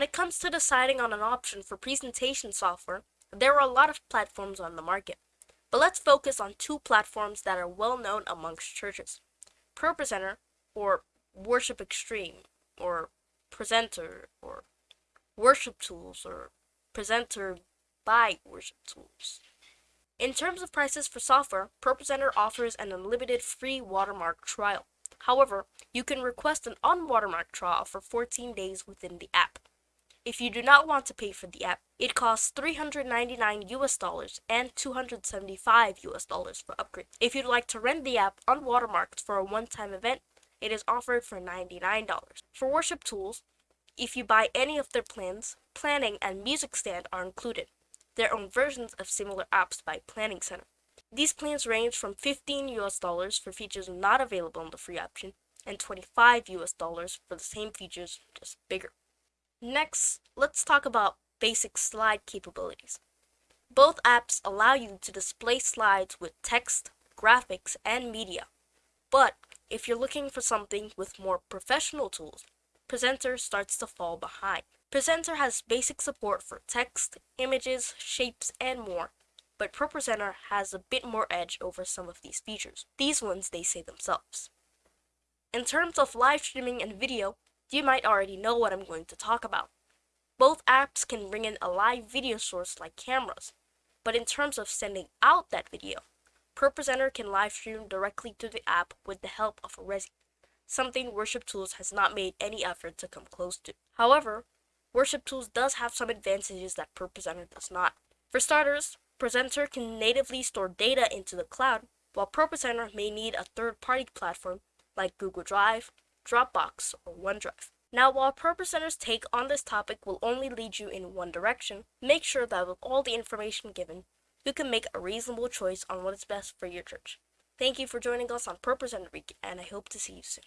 When it comes to deciding on an option for presentation software, there are a lot of platforms on the market. But let's focus on two platforms that are well known amongst churches. ProPresenter or Worship Extreme or Presenter or Worship Tools or Presenter by Worship Tools. In terms of prices for software, ProPresenter offers an unlimited free watermark trial. However, you can request an unwatermarked trial for 14 days within the app. If you do not want to pay for the app, it costs 399 US dollars and 275 US dollars for upgrade. If you'd like to rent the app unwatermarked for a one-time event, it is offered for $99. For worship tools, if you buy any of their plans, planning and music stand are included. Their own versions of similar apps by Planning Center. These plans range from 15 US dollars for features not available in the free option and 25 US dollars for the same features, just bigger. Next, let's talk about basic slide capabilities. Both apps allow you to display slides with text, graphics, and media. But if you're looking for something with more professional tools, Presenter starts to fall behind. Presenter has basic support for text, images, shapes, and more, but ProPresenter has a bit more edge over some of these features. These ones they say themselves. In terms of live streaming and video, you might already know what I'm going to talk about. Both apps can bring in a live video source like cameras, but in terms of sending out that video, ProPresenter can live stream directly to the app with the help of a Resi, something Worship Tools has not made any effort to come close to. However, Worship Tools does have some advantages that ProPresenter does not. For starters, Presenter can natively store data into the cloud, while ProPresenter may need a third-party platform like Google Drive, Dropbox, or OneDrive. Now, while ProPresenter's take on this topic will only lead you in one direction, make sure that with all the information given, you can make a reasonable choice on what is best for your church. Thank you for joining us on ProPresenter Week, and I hope to see you soon.